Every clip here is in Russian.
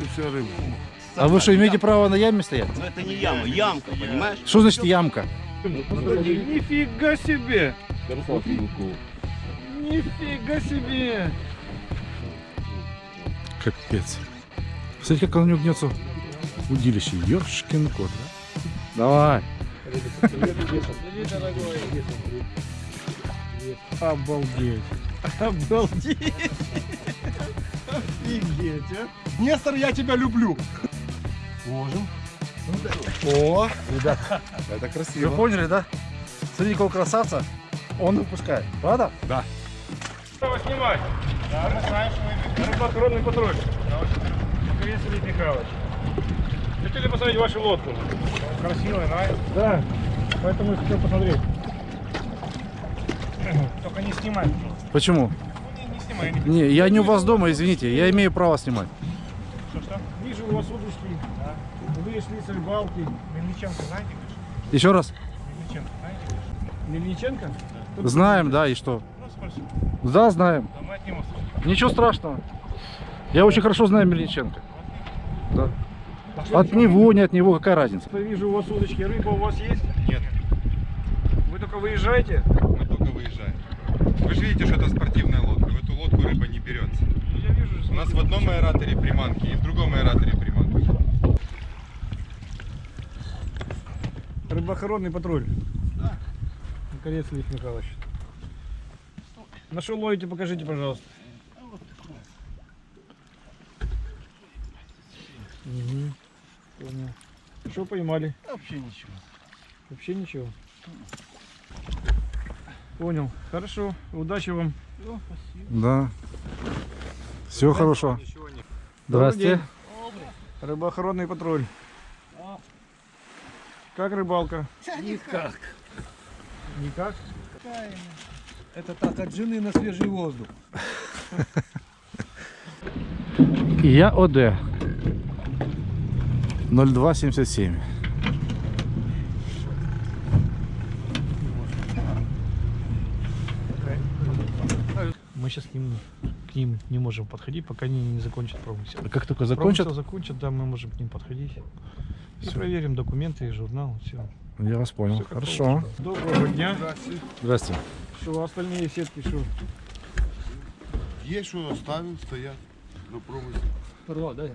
и вся рыба. А вы что, имеете право на яме стоять? Но это не яма, ямка, понимаешь? Что значит ямка? Нифига себе! Нифига себе! Капец. Смотрите, как он у него гнется. Удилище. Ёшкин кот. Давай. Обалдеть! Обалдеть! Офигеть, а! Нестор, я тебя люблю! Ложим. О, ребята, это Вы красиво. поняли, да? Смотрите, какого красавца он выпускает. Правда? Что снимать? Да, мы знаем, что вы рыбоохранный патруль. Макарец Ильич Михайлович. Хотели посмотреть вашу лодку? Красивая, да? Да. Поэтому я хотел посмотреть. Только не снимай. Почему? Ну, не, не. Не... Я не у вас дома, извините. Я имею право снимать. Что, что? Вижу у вас удочки. Да. Вышли с рыбалки. Мельниченко знаете? конечно? Еще раз. Мельниченко знаете? Мельниченко? Кто Знаем, да, и что? Ну. Да, знаем. Да, мы от него слышали. Ничего страшного. Я очень хорошо знаю Мельниченко. Да. От него, не от него, какая разница? Я вижу у вас удочки. Рыба у вас есть? Нет, Вы только выезжаете? мы только выезжаем. Вы же видите, что это спортивная лодка. Лодку рыба не берется. Ну, Я вижу. У нас в одном аэраторе приманки и в другом аэраторе приманки. Рыбоохранный патруль. Да. Наконец, Ильич Михайлович. На что ловите, покажите, пожалуйста. Угу. Понял. Что поймали? Вообще ничего. Вообще ничего. Понял. Хорошо. Удачи вам. Да. Всего хорошего. Ничего не. Здрасте. Рыбоохранный патруль. Как рыбалка? Никак. Никак. Это так, от жены на свежий воздух. Я ОД. 0277. Мы сейчас к ним, к ним не можем подходить, пока они не закончат промысел. А как только закончат, Промысел закончат, да, мы можем к ним подходить. И Всё. проверим документы и журнал. Все. я вас понял. Хорошо. Доброго дня. Здрасте. Что, остальные сетки, что? Есть что оставим, стоят на промысле. Рва, да?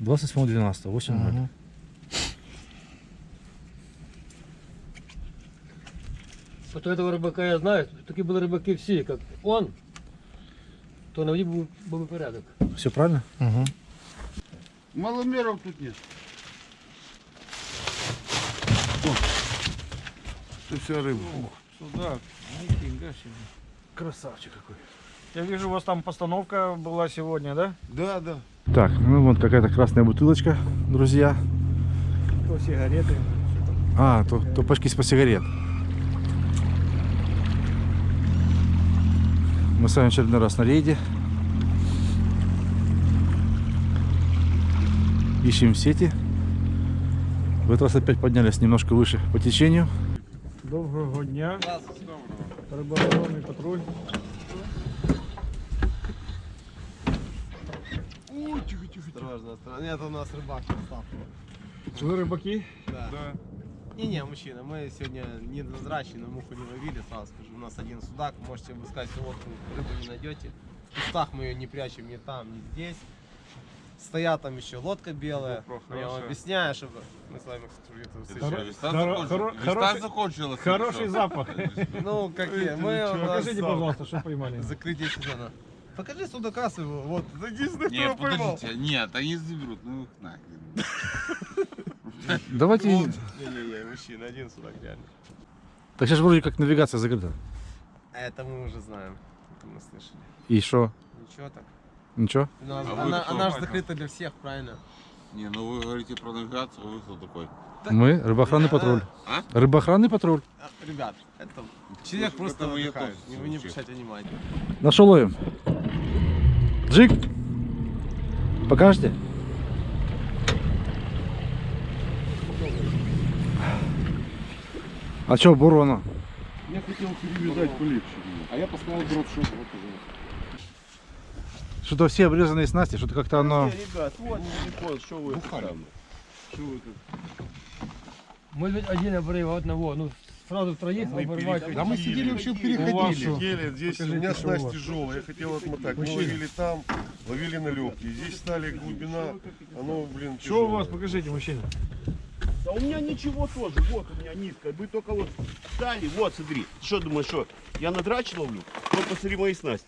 28.12. 8.0. Вот этого рыбака я знаю, такие были рыбаки все, как он, то на воде был, был бы порядок. Все правильно? Маломеров тут нет. Это вся рыба. Сюда. Нифига себе. Красавчик какой. Я вижу, у вас там постановка была сегодня, да? Да, да. Так, ну вот какая-то красная бутылочка, друзья. То сигареты. А, то, то пачки из-под сигарет. Мы с вами очередной раз на рейде. Ищем сети. В этот раз опять поднялись немножко выше по течению. Доброго дня. Рыбоохранный патруль. Осторожно, осторожно. Нет, у нас рыбак. Вы рыбаки? Да. Да. Не-не, мужчина, мы сегодня недозрачные, но муху не ловили, сразу скажу. У нас один судак, можете обыскать всю лодку, рыбу не найдете. В кустах мы ее не прячем ни там, ни здесь. Стоят там еще лодка белая. Но я вам объясняю, чтобы мы с вами кстати, это Хоро- встречались. хоро- хоро- хороший- закончилась. Хороший запах. Ну, какие? Мы Покажите, пожалуйста, что поймали. закрытие сезона. Покажи судака своего. Вот, единственное, кто Нет, поймал. подождите, нет, они заберут, ну их нахрен. Давайте... Не-не-не, мужчина, один судак реально. Так сейчас вроде как навигация закрыта. А это мы уже знаем. Это мы слышали. И что? Ничего так. Ничего? У нас- А вы она, кто, она же закрыта для всех, правильно? Не, ну вы говорите про навигацию, вы кто такой? Мы рыбоохранный Да. патруль. А? Рыбоохранный патруль. А, Ребят, это человек Ну, просто тоже Не, вы не обращайте внимания. На что ловим? Джик. Покажете? А что, бурона? Я хотел перевязать полегче. А я поставил дроп шот. Вот. Что-то все обрезанные снасти, что-то как-то оно... ребят, вот телефон, что вы там? Что вы тут? Может быть, один обрыв одного, ну, сразу троих оборвать. Да мы сидели вообще У вас переходили. что? Сидели, здесь у меня Покажите, у снасть вас. тяжелая, я хотел отмотать. Мы ловили там, ловили на легкие. Здесь стали глубина, оно, блин, Что у вас, тяжелое. покажите, мужчина. Да у меня ничего тоже, вот у меня низкая. Вы только вот стали, вот смотри. Что думаешь, что я на драч ловлю? Вот посмотри мои снасти.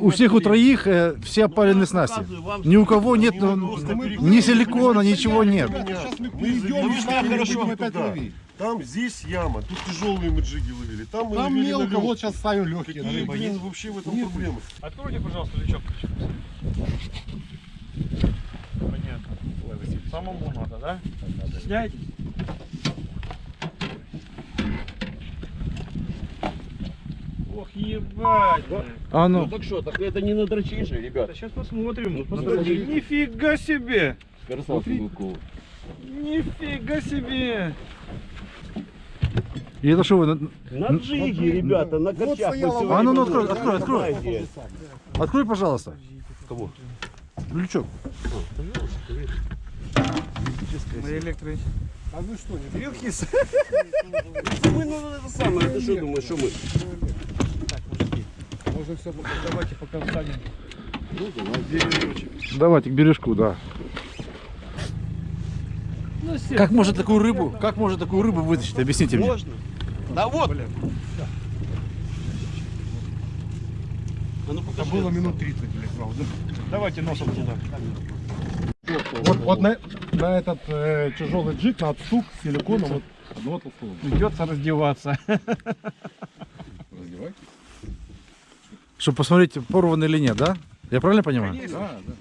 У всех у троих э, все опалены снасти. Ни у кого нет ну, ни силикона, ничего нет. Сейчас мы Мы перейдем, там хорошо опять ловить. Там, здесь яма, тут тяжелые мы джиги ловили. Там мы Там ловили на мелко, вот сейчас ставим легкие. Какие, рыба блин, есть. вообще в этом проблемы? Откройте, пожалуйста, лючок. Самому надо, да? Стесняетесь? Ох, ебать. А Ну ну, так что, так это не на дрочи же, ребят. Сейчас посмотрим. Ну, посмотри. Нифига себе! Красавцы Гудкова. Нифига себе! и это что вы, на- На джиге, ребята, на корчах. сегодня А ну, ну, открой, открой, открой. Открой, пожалуйста. Кого? Лючок. На электро... А вы что, не Вилхис. Мы, ну, это самое, ты что думаешь, что мы? Можно все Давайте пока встанем. Давайте к бережку, да. Ну. Как может такую рыбу, как может такую рыбу вытащить? Объясните мне. Можно? Да вот. А ну Это было минут 30, блядь, правда. Давайте носом туда. Вот, вот на, на этот э, тяжелый джиг, на отступ с силиконом, вот одного толстого. Придется раздеваться. Раздевайтесь. Чтобы посмотреть, порван или нет, да? Я правильно понимаю? Да, да.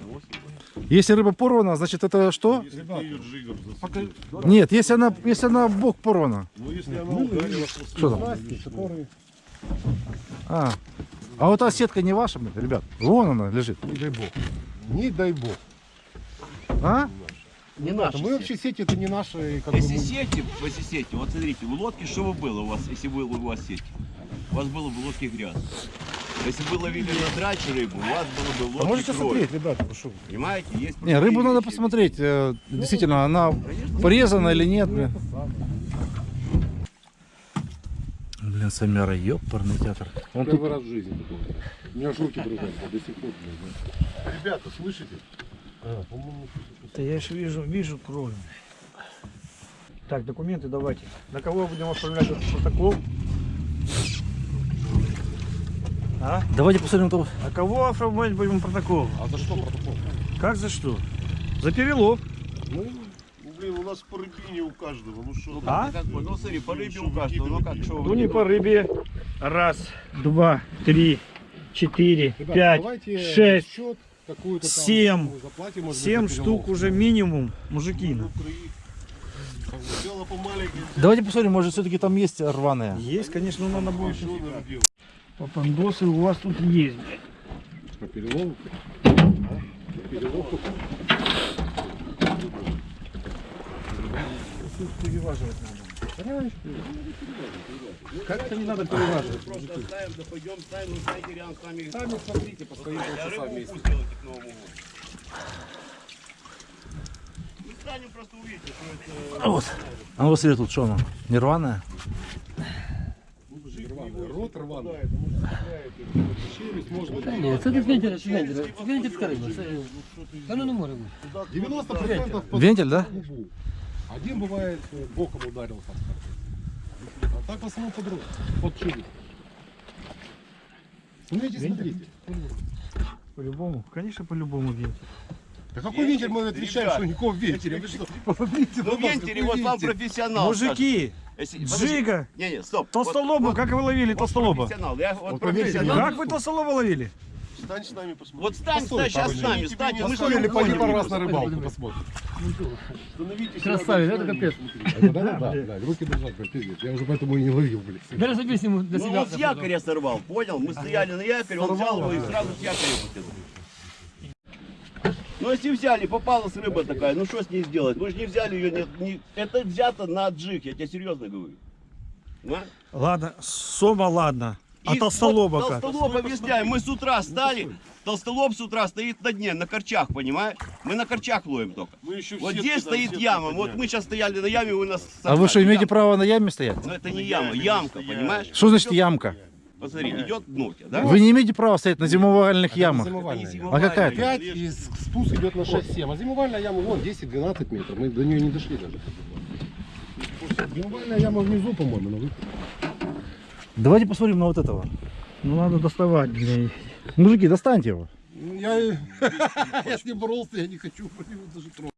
Если рыба порвана, значит это что? Если ее джигом. Нет, если она, если она в бок порвана. Ну, если она ударила после Что там? Которые... А. А вот та сетка не ваша, ребят. Вон она лежит. Не дай бог. Не дай бог. А? Не А наши мы сети. вообще сети это не наши, как бы Если мы- сети, если сети, вот смотрите, у лодки что бы было у вас, если было у вас сеть? У вас было бы в лодке грязь. Если бы вы ловили на драч рыбу, у вас было бы в А лодке можете кровь. смотреть, ребята, прошу. Понимаете? Есть Не, рыбу надо посмотреть. э, Действительно, она порезана или нет, блин. Блин, Самяра, ёпарный театр. Он тут Первый раз в жизни такого. У меня аж руки дрожат до сих пор. Ребята, слышите? Да я же вижу, вижу кровь. Так, документы давайте. На кого будем оформлять этот протокол? А? Давайте посмотрим то. На кого оформлять будем протокол? А за что протокол? Как за что? За перелов. Ну, блин, у нас по рыбине у каждого. Ну что? А? Как бы, ну смотри, по рыбе у каждого, ну как, что Ну не по рыбе. Раз, два, три, четыре, Ребята, пять, давайте шесть, счет какую-то там семь. мы заплатим, может быть, семь за штук перелов. уже минимум, мужики. Давайте посмотрим, может все-таки там есть рваные. Есть, конечно, но надо будет. Попандосы у вас тут есть. блядь. По перелову? Переваживать надо. Как-то не надо переваживать. Просто оставим, да пойдем, ставим, ну знаете, рядом с нами. Сами смотрите, по своим Я полчаса вместе. к Новому году. Мы станем просто увидите, что это... Вот. А ну посмотри, тут что оно? Не рваное? Рваный рот рваный. Челюсть может быть. Ні, це не вентиль, це вентиль. Риба. Це... Та ну не може бути. 90% по Вентиль, да? Один бывает э, боком ударился. А так в основном под рот, под челюсть. Смотрите, смотрите. По-любому, конечно, по-любому вентиль. Да какой вентиль мы отвечаем, Ребят, что никакого вентиля? Вы что? Посмотрите Ну, какой вот вам вентиль. профессионал. Мужики. Если-. Джига, Не, не, стоп. толстолоба, Вот- как вы ловили вот толстолоба? профессионал, я вот Вот профессионал. Как вы толстолоба ловили? Стань с нами, посмотри. Вот стань, Постой, стань сейчас с нами, станьте, мы уходим. пару раз на рыбалку, посмотрим. Нами, капець. посмотрите. Да, да, да, да, руки блядь, пиздец. Я уже поэтому и не ловил, блядь. Бери собі сніму для Ну себе. он с якоря сорвал, понял? Мы стояли на якоре, он взял его и сразу с якоря потянул. Ну если взяли, попалась рыба такая, ну что с ней сделать? Мы же не взяли ее, не, не- это взято на джиг, я тебе серьезно говорю. А? Ладно, сома, ладно. И толстолоба вот как? Толстолоб объясняем. Мы с утра стали, толстолоб с утра стоит на дне, на корчах, понимаешь? Мы на корчах ловим только. Мы еще Вот здесь там, стоит сетки яма. Вот мы сейчас стояли на яме, вы нас... А вы что, имеете Яма. право на яме стоять? Но это не яма, ямка, понимаешь? Что значит ямка? Посмотри, идет дно да? Вы не имеете права стоять на зимовальных ямах. Это не А какая это? 5 и спуск идет на 6-7. А зимовальная яма вон 10-12 метров. Мы до нее не дошли даже. Зимовальная яма внизу, по-моему. но вы- Давайте посмотрим на вот этого. Ну надо доставать, блин. Мужики, достаньте его. Я, я с ним боролся, я не хочу его даже трогать.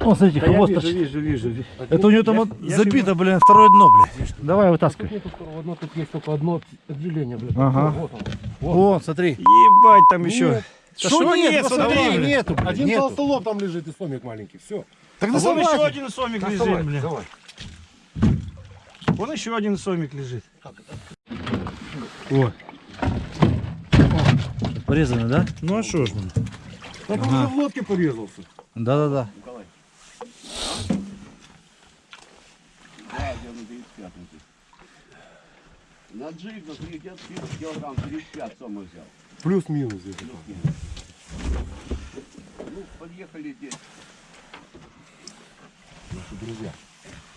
О, смотрите, хвост вижу, торчит. вижу, вижу. Это у него там вот я забито, блин, второе дно, блин. Давай вытаскивай. Нету второго дна, тут есть только одно отделение, блядь. Ага. Вот он. О, смотри. Ебать там еще. Нет. Что нет, посмотри, посмотри, нету, блин, Один нету. толстолоб там лежит и сомик маленький. Все. Так А вон еще один сомик лежит, блин. давай. Вон еще один сомик лежит. О, Порезано, да? ну а что ж, блин. Так он уже в лодке порезался. Да-да-да. На 35 здесь. На джиг, на 30 килограмм, 35 сома взял. Плюс-минус где-то. Ну, подъехали здесь.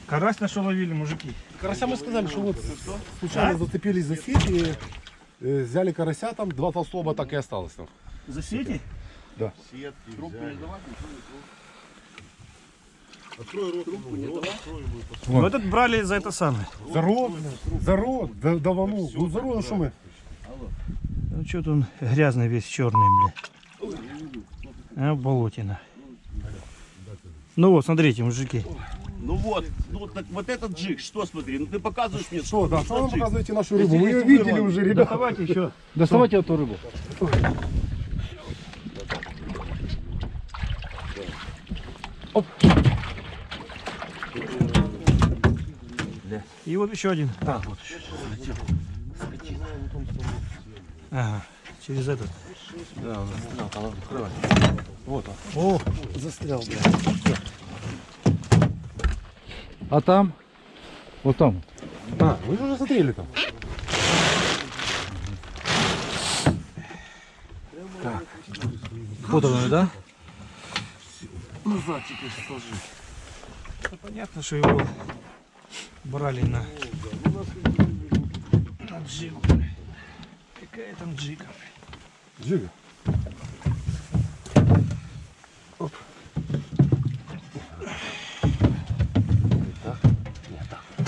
Карась на что ловили, мужики? Карася мы сказали, что вот случайно зацепились за сеть и э, взяли карася, там два толстолоба так и осталось там. За сети? Трубку не давать, Ну этот брали за это самое. За рот, за рот, да, давану. Ну за рот, ну что мы? Ну что-то он грязный весь черный, блин. А, болотина. Ну вот, смотрите, мужики. Ну вот, ну вот, так, вот этот джиг, что смотри, ну ты показываешь мне, Что, да, что вы джиг? показываете нашу рыбу? Мы ее видели уже, ребята. Давайте еще. Доставайте эту рыбу. И вот еще один. Да, вот. Ага, через этот. Да, да, там открывай. Вот он. О, Застрял, блядь. А там? Вот там. А, мы же уже смотрели там. Вот он, да? ну понятно, что его брали на, на джигу. Какая там джига? Джига.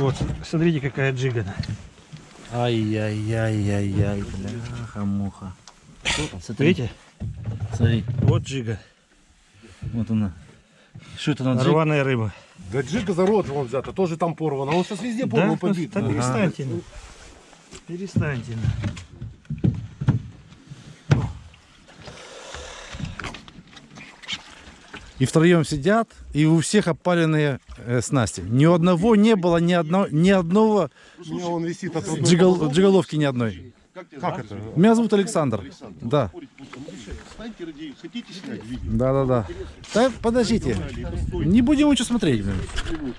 Вот, смотрите, какая джига. Ай-яй-яй-яй-яй, бляха-муха. Смотри, Видите? смотри, Вот джига. вот она. Что это на джиг? Рваная рыба. Да джига за рот вон взята, тоже там порвано. Он сейчас везде порван Да? побит. Да перестаньте. ну. Перестаньте. И втроем сидят, и у всех опаленные э, снасти. Ни у одного не было, ни, одно, ни одного У он висит от джигол- джиголовки ни одной. Как это? Меня зовут Александр. Да, Встаньте ради, хотите снять видео? да, да, да. Так, подождите. Не будем ничего смотреть, блин.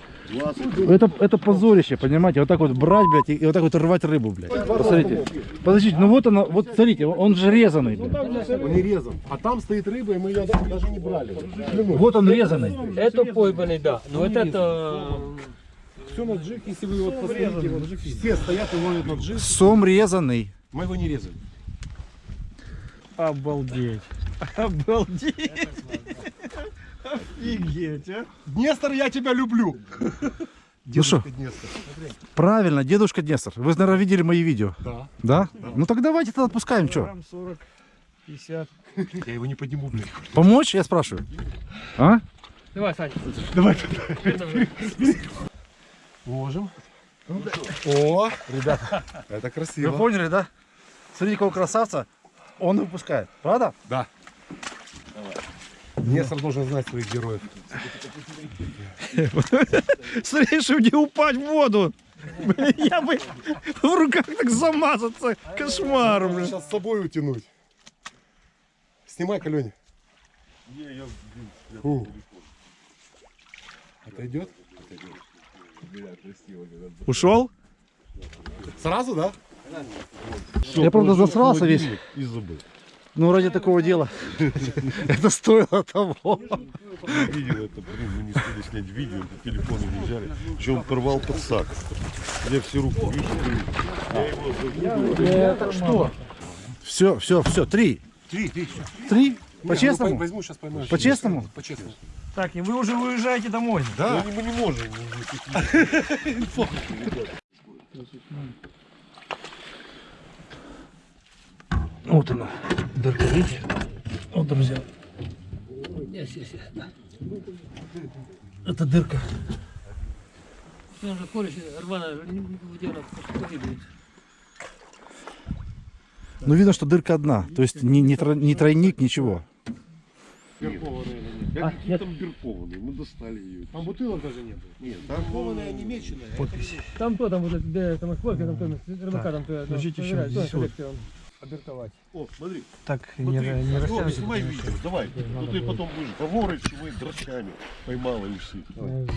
Это, это позорище, понимаете? Вот так вот брать, блядь, и, и вот так вот рвать рыбу, блядь. Посмотрите. Подождите, ну вот она, вот смотрите, он же резанный, блядь. Он не резан. А там стоит рыба, и мы ее даже не брали. Вот он резанный. Это пойманный, да. Но вот это... Все на джиг, если вы вот посмотрите, вот все стоят и ловят на джиг. Сом резанный. Мы его не резали. Обалдеть. Обалдеть. Офигеть, а. Днестр, я тебя люблю. Ну что, Днестр. правильно, дедушка Днестр. Вы, наверное, видели мои видео. Да. Да? Ну так давайте тогда отпускаем, что? Грамм 40, 50. Я его не подниму, блядь. Помочь, я спрашиваю? А? Давай, Саня. Ложим. О, ребята, это Вы красиво. поняли, да? Смотрите, какого красавца он выпускает. Правда? Да. Днестр должен знать своих героев. Смотри, чтобы не упасть в воду. Блин, я бы в руках так замазаться. Кошмар, блин. Сейчас с собой утянуть. Снимай, Каленя. Фу. Отойдет? Ушел? Сразу, да? Я, правда, засрался весь. И забыл. Но ради такого дела это стоило того. Видел это, блин, мы не успели снять видео, по телефону не взяли. Еще он порвал подсак. Я все руку вижу, я его Что? Все, все, все, три. Три, три. Три? По-честному? Возьму, сейчас поймаю. По-честному? По-честному. Так, и вы уже уезжаете домой. Да. мы не можем. Вот она, дырка, видите? Вот, друзья. Есть, есть. Да. Это дырка. Же рваная. Ну, видно, что дырка одна. То есть не, не, тро- не тройник, ничего. Я какие там биркованные, мы достали ее. Там бутылок даже нет. Нет, там Кованая, немеченная. Там то, там вот это, где там сколько, там то, рыбака там то, подождите, еще здесь вот. обертовать. О, смотри, Так, смотри, не, не О, растягивайте. снимай видео, давай. Ну ты потом будешь говорить, что мы драчами поймала и все. Э.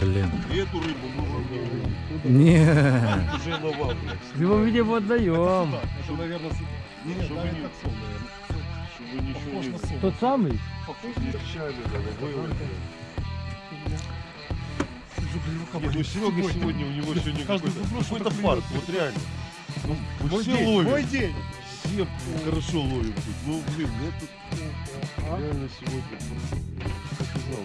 Блин. И эту рыбу мы Не. уже на вам, блядь. В его видео отдаем. Это, наверное, Не, чтобы не, чтобы ничего не Тот самый? Чами надо выводить. Не, ну Серега сегодня, у него сегодня какой-то фарт, вот реально. Ну, мы Мой все день, ловим. мой день. Все хорошо ловим тут. Ну, блин, я тут реально сегодня просто показал.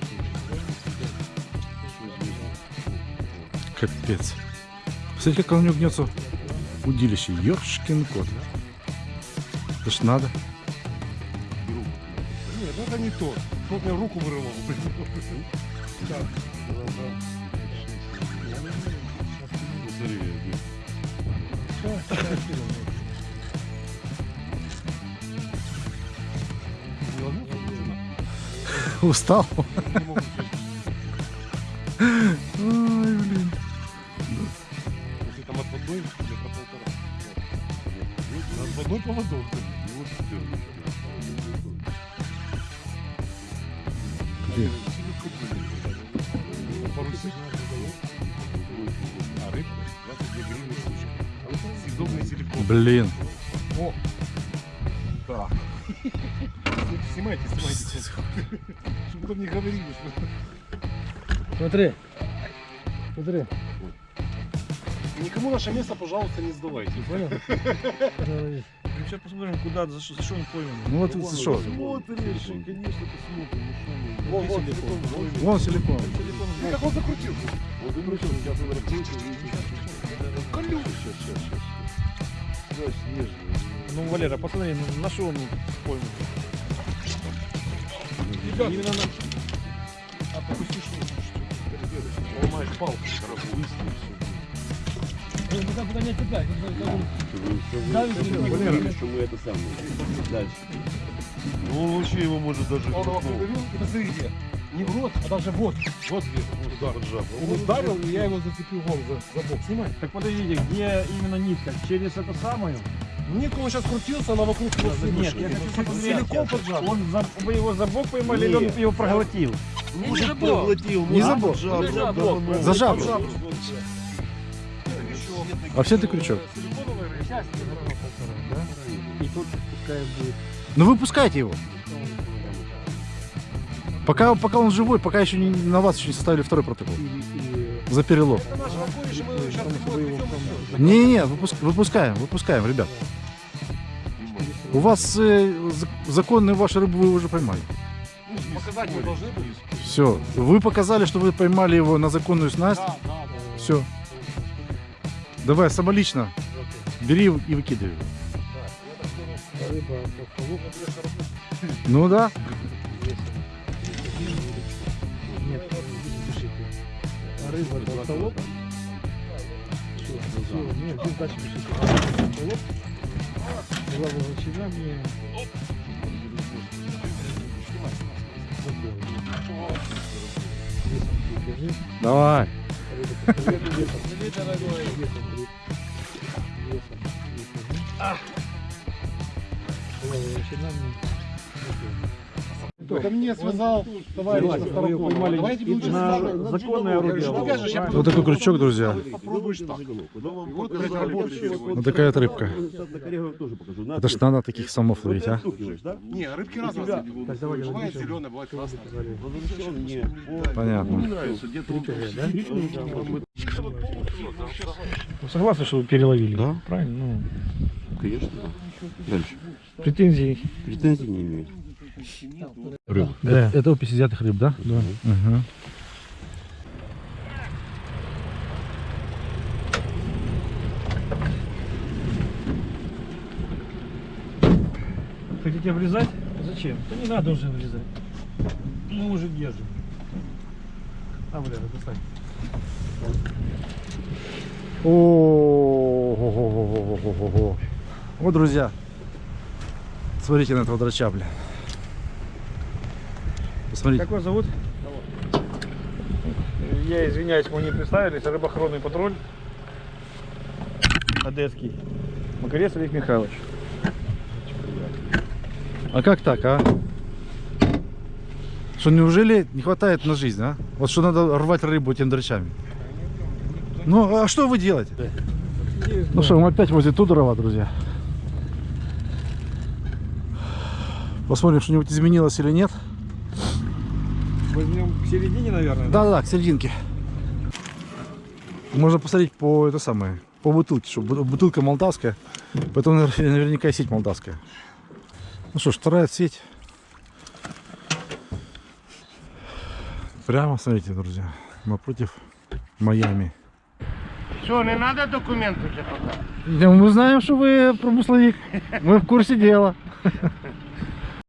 Капец. Смотрите, как он у него гнется удилище. Ёшкин кот. Это ж надо. Это не то. Тот мне руку вырывал. Посмотри, блин. Устал. Ой, блин. Если там отводной, метра полтора. Отводной поводок. Блин. Да. Снимайте, снимайте. Чтобы потом не говорили, что... Смотри. Смотри. Никому наше место, пожалуйста, не сдавайте. Понял? Сейчас посмотрим, куда, за что, за что он пойман. Ну вот это что? Смотришь, конечно, посмотрим, ну что мы. Вон, вон, силикон. вон. Силикон. Ну, как он закрутил? Вот мы сейчас он видишь. Колю. Сейчас, сейчас, сейчас. Да, снежный. Ну, Валера, посмотри, ну, на что он пойман. Именно на... А попусти что? Ломаешь палку. Ну, куда, куда не Говорили, что мы это самое. Дальше. Ну, вообще его может даже... Он его ну, Не в рот, а даже вот. Вот где удар. поджав. Он ударил, и я его зацепил вон за, за бок. Снимай. Так подождите, где именно нитка? Через это самое? Нитку он сейчас крутился, она вокруг хвосты Нет, вышла. я хочу. Силикон поджал. Он за, вы его за бок поймали или он его проглотил? Не, не забыл. Проглотил, Не За да, бок. За жабру. А все ты крючок. И тут пускай будет. Ну выпускайте его. Пока, пока он живой, пока еще не, на вас еще не составили второй протокол. За перелов. Не-не-не, выпуск- выпускаем, выпускаем, ребят. У вас э, за- законную вашу рыбу вы уже поймали. Показать мы должны были. Все. Вы показали, что вы поймали его на законную снасть. Да, да, да. Все. Давай, самолично. Бери и выкидывай. Ну да. Рыба, толстолоб. Все, все, нет, здесь дальше пишите. Толстолоб. Была волочина мне. Давай. Весом, весом. Была волочина мне. Это мне связал товарищ на. Давайте законное орудие. Вот такой крючок, друзья. попробуешь так. Вот Вот такая рыбка. Это ж надо таких самов ловить, а? Не, рыбки разные. Бывает зеленая, бывает красная. Понятно. Вы согласны, что вы переловили? Да. Правильно? Ну, Конечно, да. Дальше. претензий. Претензий не имею. Это, это опись изъятых рыб, да? Да. Хотите обрезать? Зачем? Да не надо уже обрезать. Мы уже держим. А, бля, достань. О, Вот, друзья, смотрите на этого драча, бля. Посмотрите. Как вас зовут? Я извиняюсь, мы не представились. Рыбоохранный патруль. Одесский. Макарец Олег Михайлович. А как так, а? Что, неужели не хватает на жизнь, а? Вот что надо рвать рыбу этими драчами. Ну, а что вы делаете? Ну что, мы опять возле Тудорова, друзья. Посмотрим, что-нибудь изменилось или нет. Возьмем к середине, наверное. Да-да, к серединке. Можно посмотреть по это самое, по бутылке, что бу- бутылка молдавская, поэтому навер- наверняка и сеть молдавская. Ну что ж, вторая сеть. Прямо, смотрите, друзья, напротив Майами. Что, не надо документы уже пока? Мы знаем, что вы промысловик. Мы в курсе дела.